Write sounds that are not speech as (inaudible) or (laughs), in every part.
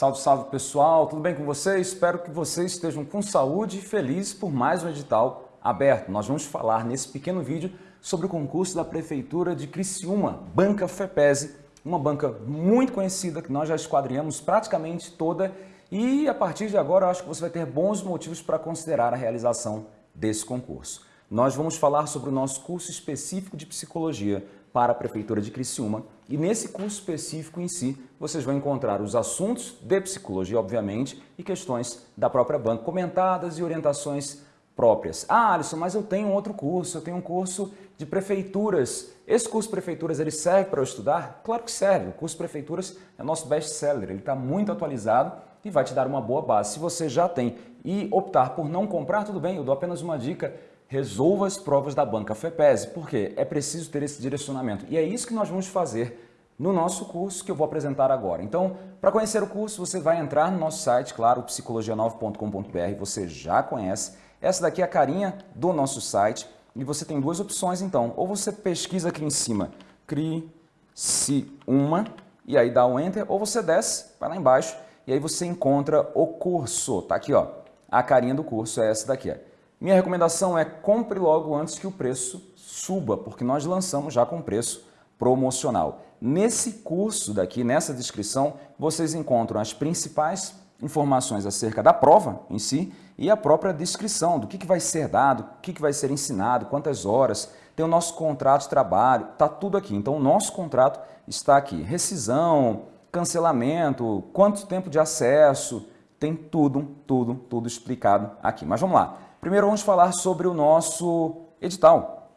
Salve, salve pessoal, tudo bem com vocês? Espero que vocês estejam com saúde e felizes por mais um edital aberto. Nós vamos falar nesse pequeno vídeo sobre o concurso da Prefeitura de Criciúma, Banca FEPESE, uma banca muito conhecida que nós já esquadrinhamos praticamente toda e a partir de agora acho que você vai ter bons motivos para considerar a realização desse concurso. Nós vamos falar sobre o nosso curso específico de Psicologia para a Prefeitura de Criciúma e nesse curso específico em si vocês vão encontrar os assuntos de Psicologia, obviamente, e questões da própria banca comentadas e orientações próprias. Ah, Alisson, mas eu tenho outro curso, eu tenho um curso de prefeituras. Esse curso de prefeituras, ele serve para eu estudar? Claro que serve. O curso de prefeituras é nosso best-seller, ele está muito atualizado e vai te dar uma boa base. Se você já tem e optar por não comprar, tudo bem, eu dou apenas uma dica, resolva as provas da banca FEPESE, porque é preciso ter esse direcionamento. E é isso que nós vamos fazer no nosso curso que eu vou apresentar agora. Então, para conhecer o curso, você vai entrar no nosso site, claro, psicologia9.com.br, você já conhece, essa daqui é a carinha do nosso site e você tem duas opções então. Ou você pesquisa aqui em cima, crie-se uma e aí dá o um Enter, ou você desce, vai lá embaixo e aí você encontra o curso. Tá aqui, ó. A carinha do curso é essa daqui. Ó. Minha recomendação é compre logo antes que o preço suba, porque nós lançamos já com preço promocional. Nesse curso daqui, nessa descrição, vocês encontram as principais informações acerca da prova em si e a própria descrição do que, que vai ser dado, o que, que vai ser ensinado, quantas horas, tem o nosso contrato de trabalho, está tudo aqui. Então, o nosso contrato está aqui. Rescisão, cancelamento, quanto tempo de acesso, tem tudo, tudo, tudo explicado aqui. Mas vamos lá. Primeiro vamos falar sobre o nosso edital.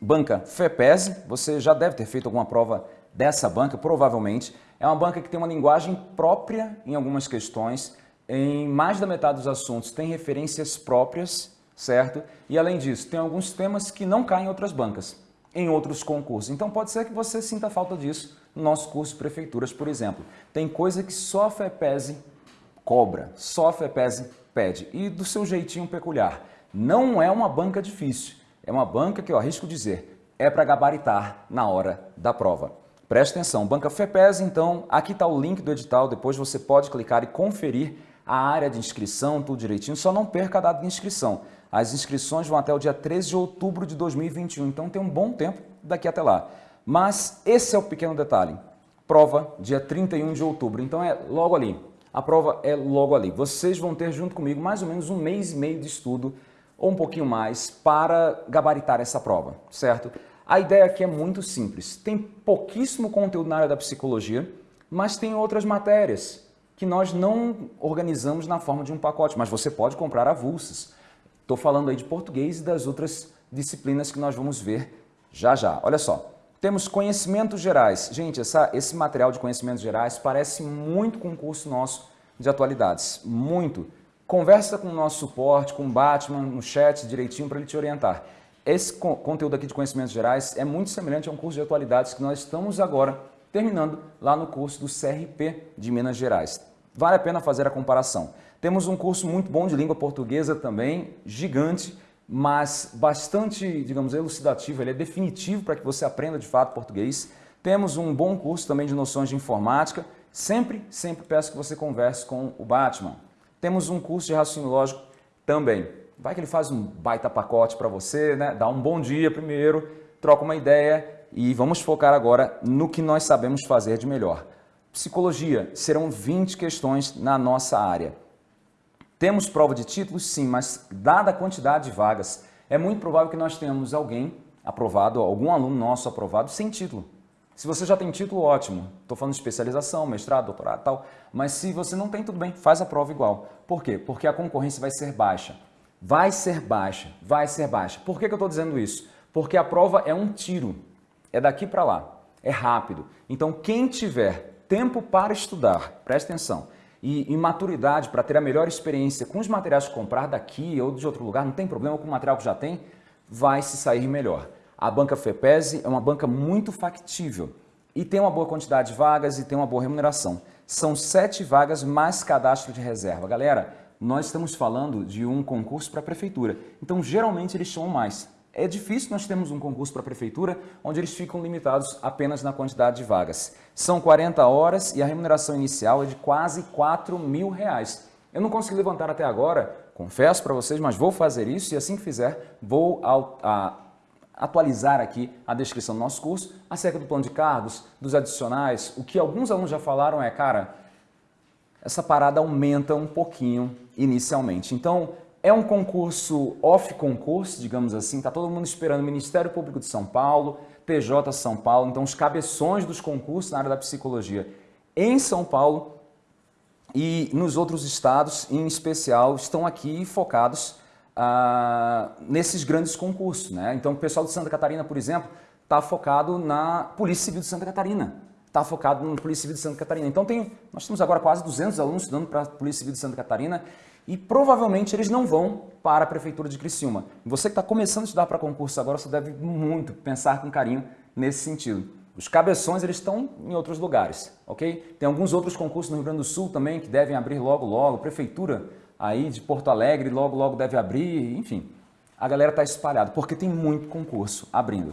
Banca FEPESE, você já deve ter feito alguma prova dessa banca, provavelmente. É uma banca que tem uma linguagem própria em algumas questões, em mais da metade dos assuntos tem referências próprias, certo? E além disso, tem alguns temas que não caem em outras bancas, em outros concursos. Então pode ser que você sinta falta disso no nosso curso Prefeituras, por exemplo. Tem coisa que só a FEPESE cobra, só a FEPESE pede, e do seu jeitinho peculiar. Não é uma banca difícil, é uma banca que eu arrisco dizer, é para gabaritar na hora da prova. Preste atenção, Banca FEPES, então, aqui está o link do edital, depois você pode clicar e conferir a área de inscrição, tudo direitinho, só não perca a data de inscrição. As inscrições vão até o dia 13 de outubro de 2021, então tem um bom tempo daqui até lá. Mas esse é o pequeno detalhe, prova dia 31 de outubro, então é logo ali. A prova é logo ali. Vocês vão ter junto comigo mais ou menos um mês e meio de estudo, ou um pouquinho mais, para gabaritar essa prova, certo? A ideia aqui é muito simples. Tem pouquíssimo conteúdo na área da psicologia, mas tem outras matérias que nós não organizamos na forma de um pacote, mas você pode comprar avulsas. Estou falando aí de português e das outras disciplinas que nós vamos ver já já. Olha só, temos conhecimentos gerais. Gente, essa, esse material de conhecimentos gerais parece muito com o curso nosso de atualidades, muito. Conversa com o nosso suporte, com o Batman no chat direitinho para ele te orientar. Esse conteúdo aqui de conhecimentos gerais é muito semelhante a um curso de atualidades que nós estamos agora terminando lá no curso do CRP de Minas Gerais. Vale a pena fazer a comparação. Temos um curso muito bom de língua portuguesa também, gigante, mas bastante, digamos, elucidativo, ele é definitivo para que você aprenda de fato português. Temos um bom curso também de noções de informática. Sempre, sempre peço que você converse com o Batman. Temos um curso de raciocínio lógico também. Vai que ele faz um baita pacote para você, né? dá um bom dia primeiro, troca uma ideia e vamos focar agora no que nós sabemos fazer de melhor. Psicologia, serão 20 questões na nossa área. Temos prova de títulos? Sim, mas dada a quantidade de vagas, é muito provável que nós tenhamos alguém aprovado, algum aluno nosso aprovado sem título. Se você já tem título, ótimo. Estou falando de especialização, mestrado, doutorado tal. Mas se você não tem, tudo bem, faz a prova igual. Por quê? Porque a concorrência vai ser baixa vai ser baixa, vai ser baixa. Por que, que eu estou dizendo isso? Porque a prova é um tiro, é daqui para lá, é rápido. Então quem tiver tempo para estudar, presta atenção, e, e maturidade para ter a melhor experiência com os materiais que comprar daqui ou de outro lugar, não tem problema com o material que já tem, vai se sair melhor. A banca FEPESE é uma banca muito factível e tem uma boa quantidade de vagas e tem uma boa remuneração. São sete vagas mais cadastro de reserva. Galera, nós estamos falando de um concurso para a prefeitura. Então, geralmente, eles chamam mais. É difícil nós termos um concurso para a prefeitura onde eles ficam limitados apenas na quantidade de vagas. São 40 horas e a remuneração inicial é de quase 4 mil reais. Eu não consegui levantar até agora, confesso para vocês, mas vou fazer isso e assim que fizer, vou atualizar aqui a descrição do nosso curso acerca do plano de cargos, dos adicionais. O que alguns alunos já falaram é, cara, essa parada aumenta um pouquinho inicialmente. Então, é um concurso off-concurso, digamos assim, está todo mundo esperando Ministério Público de São Paulo, TJ São Paulo, então os cabeções dos concursos na área da psicologia em São Paulo e nos outros estados, em especial, estão aqui focados ah, nesses grandes concursos. Né? Então o pessoal de Santa Catarina, por exemplo, está focado na Polícia Civil de Santa Catarina, está focado na Polícia Civil de Santa Catarina. Então tem, nós temos agora quase 200 alunos estudando para a Polícia Civil de Santa Catarina e provavelmente eles não vão para a Prefeitura de Criciúma. Você que está começando a estudar para concurso agora, você deve muito pensar com carinho nesse sentido. Os cabeções eles estão em outros lugares, ok? Tem alguns outros concursos no Rio Grande do Sul também que devem abrir logo logo, Prefeitura aí de Porto Alegre logo logo deve abrir, enfim. A galera está espalhada porque tem muito concurso abrindo.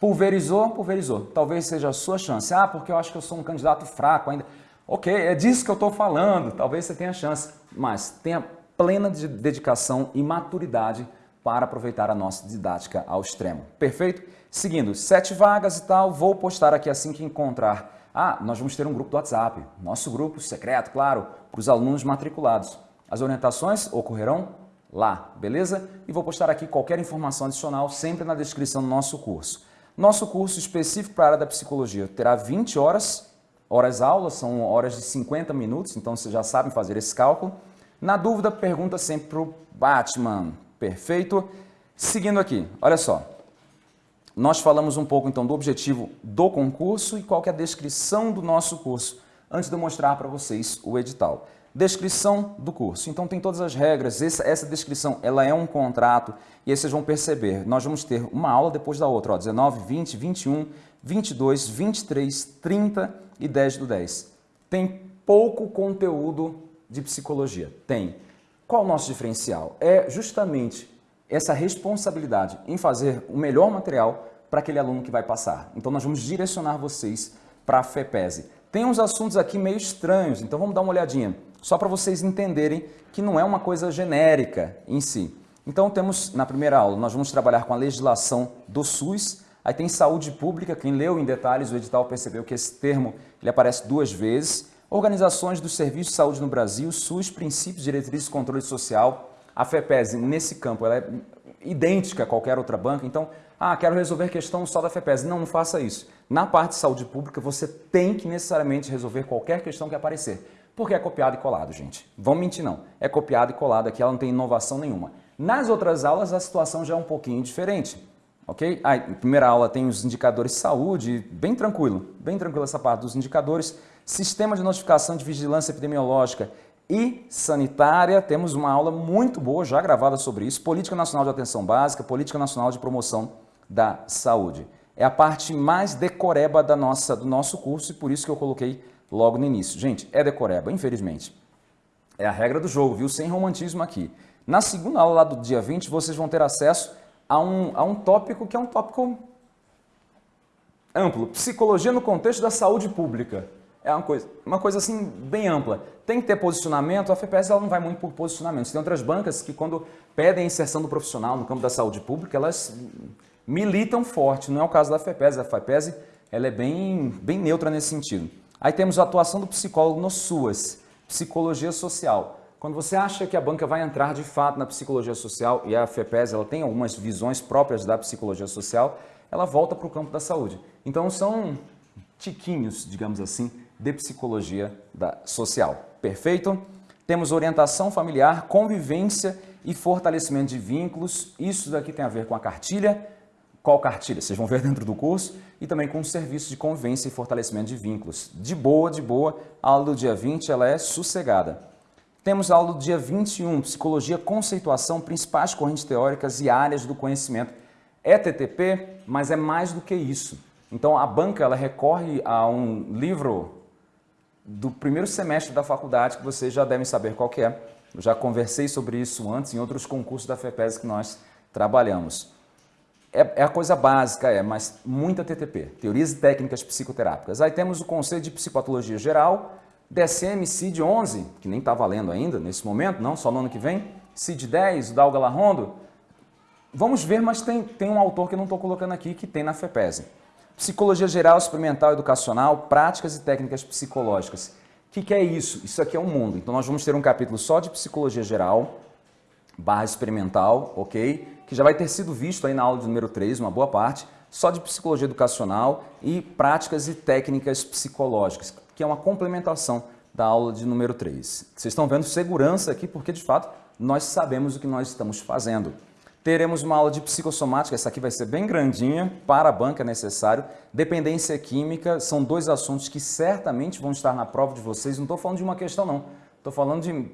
Pulverizou, pulverizou. Talvez seja a sua chance. Ah, porque eu acho que eu sou um candidato fraco ainda. Ok, é disso que eu estou falando. Talvez você tenha chance mas tenha plena de dedicação e maturidade para aproveitar a nossa didática ao extremo. Perfeito? Seguindo, sete vagas e tal, vou postar aqui assim que encontrar. Ah, nós vamos ter um grupo do WhatsApp, nosso grupo secreto, claro, para os alunos matriculados. As orientações ocorrerão lá, beleza? E vou postar aqui qualquer informação adicional sempre na descrição do nosso curso. Nosso curso específico para a área da psicologia terá 20 horas Horas aulas são horas de 50 minutos, então vocês já sabem fazer esse cálculo. Na dúvida, pergunta sempre para o Batman. Perfeito? Seguindo aqui, olha só. Nós falamos um pouco então do objetivo do concurso e qual é a descrição do nosso curso, antes de eu mostrar para vocês o edital. Descrição do curso. Então tem todas as regras, essa, essa, descrição ela é um contrato e aí vocês vão perceber, nós vamos ter uma aula depois da outra, ó, 19, 20, 21, 22, 23, 30 e 10 do 10. Tem pouco conteúdo de psicologia. Tem. Qual o nosso diferencial? É justamente essa responsabilidade em fazer o melhor material para aquele aluno que vai passar. Então nós vamos direcionar vocês para a FEPESE. Tem uns assuntos aqui meio estranhos, então vamos dar uma olhadinha, só para vocês entenderem que não é uma coisa genérica em si. Então temos, na primeira aula, nós vamos trabalhar com a legislação do SUS, Aí tem saúde pública, quem leu em detalhes o edital percebeu que esse termo ele aparece duas vezes. Organizações do Serviço de Saúde no Brasil, SUS, Princípios, Diretrizes e Controle Social. A FEPES, nesse campo, ela é idêntica a qualquer outra banca. Então, ah, quero resolver questão só da FEPES. Não, não faça isso. Na parte de saúde pública, você tem que necessariamente resolver qualquer questão que aparecer. Porque é copiado e colado, gente. Vão mentir, não. É copiado e colado aqui, ela não tem inovação nenhuma. Nas outras aulas, a situação já é um pouquinho diferente ok? Ah, em primeira aula tem os indicadores de saúde, bem tranquilo, bem tranquilo essa parte dos indicadores. Sistema de notificação de vigilância epidemiológica e sanitária, temos uma aula muito boa já gravada sobre isso. Política Nacional de Atenção Básica, Política Nacional de Promoção da Saúde. É a parte mais decoreba da nossa, do nosso curso e por isso que eu coloquei logo no início. Gente, é decoreba, infelizmente. É a regra do jogo, viu? Sem romantismo aqui. Na segunda aula lá do dia 20, vocês vão ter acesso a um, a um tópico que é um tópico amplo. Psicologia no contexto da saúde pública. É uma coisa, uma coisa assim bem ampla. Tem que ter posicionamento, a FPS ela não vai muito por posicionamento. Tem outras bancas que quando pedem inserção do profissional no campo da saúde pública, elas militam forte. Não é o caso da FEPES. A FEPES ela é bem, bem neutra nesse sentido. Aí temos a atuação do psicólogo no SUAS, psicologia social. Quando você acha que a banca vai entrar de fato na psicologia social, e a FEPES ela tem algumas visões próprias da psicologia social, ela volta para o campo da saúde. Então são tiquinhos, digamos assim, de psicologia da social. Perfeito? Temos orientação familiar, convivência e fortalecimento de vínculos. Isso daqui tem a ver com a cartilha. Qual cartilha? Vocês vão ver (laughs) dentro do curso. E também com o serviço de convivência e fortalecimento de vínculos. De boa, de boa. A aula do dia 20 ela é sossegada. Temos a aula do dia 21, Psicologia, Conceituação, Principais Correntes Teóricas e Áreas do Conhecimento. É TTP, mas é mais do que isso. Então a banca ela recorre a um livro do primeiro semestre da faculdade que vocês já devem saber qual que é. Eu já conversei sobre isso antes em outros concursos da FEPES que nós trabalhamos. é, é, a coisa básica, é, mas muita TTP, Teorias e Técnicas Psicoterápicas. Aí temos o Conselho de Psicopatologia Geral, DSM CID 11, que nem está valendo ainda nesse momento, não, só no ano que vem, CID 10, o Dalga Larrondo. Vamos ver, mas tem, tem um autor que eu não estou colocando aqui, que tem na FEPESE. Psicologia Geral, Experimental, Educacional, Práticas e Técnicas Psicológicas. O que, que é isso? Isso aqui é um mundo. Então nós vamos ter um capítulo só de Psicologia Geral, barra experimental, ok? Que já vai ter sido visto aí na aula de número 3, uma boa parte, só de Psicologia Educacional e Práticas e Técnicas Psicológicas, que é uma complementação da aula de número 3. Vocês estão vendo segurança aqui porque, de fato, nós sabemos o que nós estamos fazendo. Teremos uma aula de psicossomática, essa aqui vai ser bem grandinha, para a banca é necessário. Dependência química, são dois assuntos que certamente vão estar na prova de vocês. Não estou falando de uma questão não, estou falando de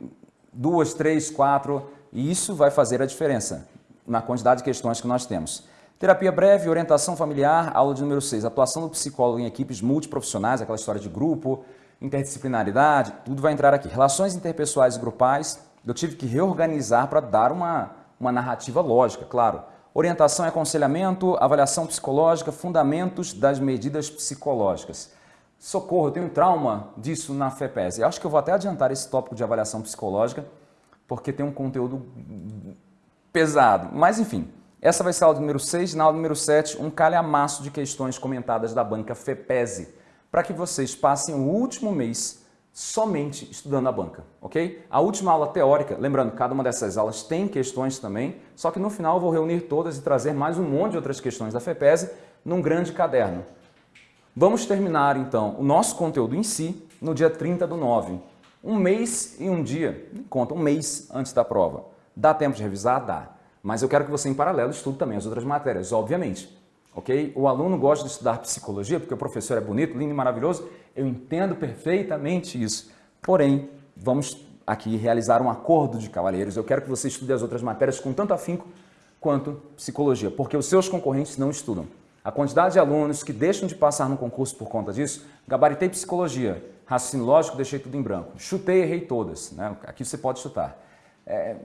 duas, três, quatro, e isso vai fazer a diferença na quantidade de questões que nós temos. Terapia breve, orientação familiar, aula de número 6, atuação do psicólogo em equipes multiprofissionais, aquela história de grupo, interdisciplinaridade, tudo vai entrar aqui. Relações interpessoais e grupais, eu tive que reorganizar para dar uma, uma narrativa lógica, claro. Orientação e aconselhamento, avaliação psicológica, fundamentos das medidas psicológicas. Socorro, eu tenho trauma disso na FEPES. Eu acho que eu vou até adiantar esse tópico de avaliação psicológica, porque tem um conteúdo pesado. Mas, enfim, essa vai ser a aula número 6. Na aula número 7, um calhamaço de questões comentadas da banca FEPESE, para que vocês passem o último mês somente estudando a banca, ok? A última aula teórica, lembrando, cada uma dessas aulas tem questões também, só que no final eu vou reunir todas e trazer mais um monte de outras questões da FEPESE num grande caderno. Vamos terminar, então, o nosso conteúdo em si no dia 30 do 9. Um mês e um dia, conta um mês antes da prova. Dá tempo de revisar? Dá. Mas eu quero que você, em paralelo, estude também as outras matérias, obviamente ok? O aluno gosta de estudar psicologia porque o professor é bonito, lindo e maravilhoso. Eu entendo perfeitamente isso. Porém, vamos aqui realizar um acordo de cavalheiros. Eu quero que você estude as outras matérias com tanto afinco quanto psicologia, porque os seus concorrentes não estudam. A quantidade de alunos que deixam de passar no concurso por conta disso, gabaritei psicologia, raciocínio lógico, deixei tudo em branco. Chutei, errei todas. Né? Aqui você pode chutar. É,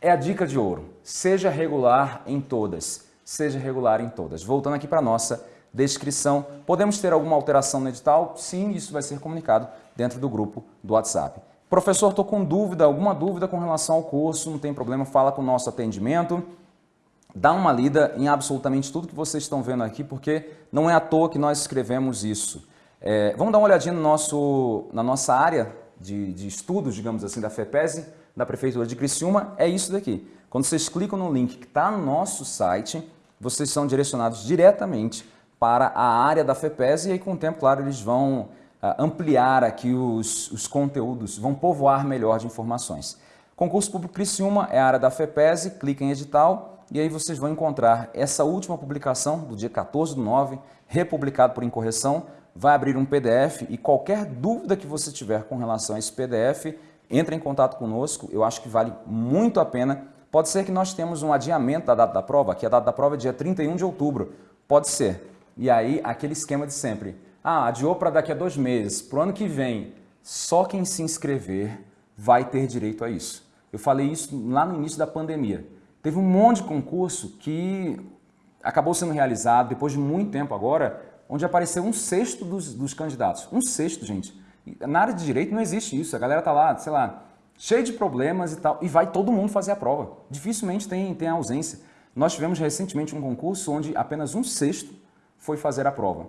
é a dica de ouro. Seja regular em todas seja regular em todas. Voltando aqui para a nossa descrição, podemos ter alguma alteração no edital? Sim, isso vai ser comunicado dentro do grupo do WhatsApp. Professor, estou com dúvida, alguma dúvida com relação ao curso, não tem problema, fala com o nosso atendimento. Dá uma lida em absolutamente tudo que vocês estão vendo aqui, porque não é à toa que nós escrevemos isso. É, vamos dar uma olhadinha no nosso, na nossa área de, de estudos, digamos assim, da FEPESE, da Prefeitura de Criciúma, é isso daqui. Quando vocês clicam no link que está no nosso site, vocês são direcionados diretamente para a área da FEPES e aí com o tempo, claro, eles vão uh, ampliar aqui os, os conteúdos, vão povoar melhor de informações. Concurso Público Criciúma é a área da FEPES, clica em edital e aí vocês vão encontrar essa última publicação do dia 14 do 9, republicado por incorreção, vai abrir um PDF e qualquer dúvida que você tiver com relação a esse PDF, entre em contato conosco, eu acho que vale muito a pena Pode ser que nós temos um adiamento da data da prova, que a data da prova é dia 31 de outubro. Pode ser. E aí, aquele esquema de sempre. Ah, adiou para daqui a dois meses. Para o ano que vem, só quem se inscrever vai ter direito a isso. Eu falei isso lá no início da pandemia. Teve um monte de concurso que acabou sendo realizado depois de muito tempo agora, onde apareceu um sexto dos, dos candidatos. Um sexto, gente. Na área de direito não existe isso. A galera tá lá, sei lá, cheio de problemas e tal, e vai todo mundo fazer a prova. Dificilmente tem, tem ausência. Nós tivemos recentemente um concurso onde apenas um sexto foi fazer a prova.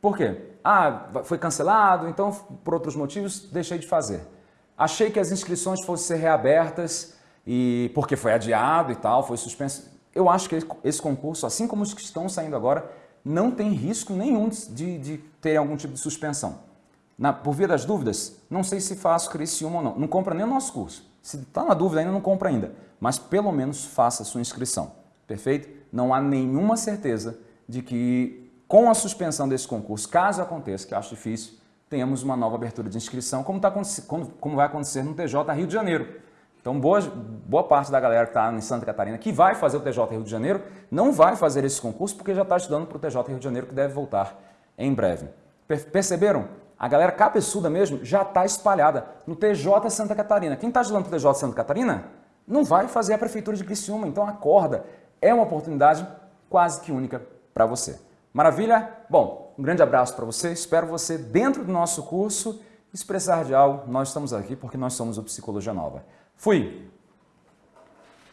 Por quê? Ah, foi cancelado, então por outros motivos deixei de fazer. Achei que as inscrições fossem ser reabertas e porque foi adiado e tal, foi suspenso. Eu acho que esse concurso, assim como os que estão saindo agora, não tem risco nenhum de, de ter algum tipo de suspensão. Na, por via das dúvidas, não sei se faço Criciúma ou não. Não compra nem o nosso curso. Se está na dúvida ainda, não compra ainda. Mas pelo menos faça a sua inscrição. Perfeito? Não há nenhuma certeza de que com a suspensão desse concurso, caso aconteça, que acho difícil, tenhamos uma nova abertura de inscrição, como, tá, como vai acontecer no TJ Rio de Janeiro. Então, boa, boa parte da galera que está em Santa Catarina, que vai fazer o TJ Rio de Janeiro, não vai fazer esse concurso porque já está estudando para o TJ Rio de Janeiro, que deve voltar em breve. Perceberam? A galera cabeçuda mesmo já está espalhada no TJ Santa Catarina. Quem está ajudando o TJ Santa Catarina não vai fazer a Prefeitura de Criciúma, então acorda. É uma oportunidade quase que única para você. Maravilha? Bom, um grande abraço para você, espero você dentro do nosso curso. Expressar de algo, nós estamos aqui porque nós somos o Psicologia Nova. Fui!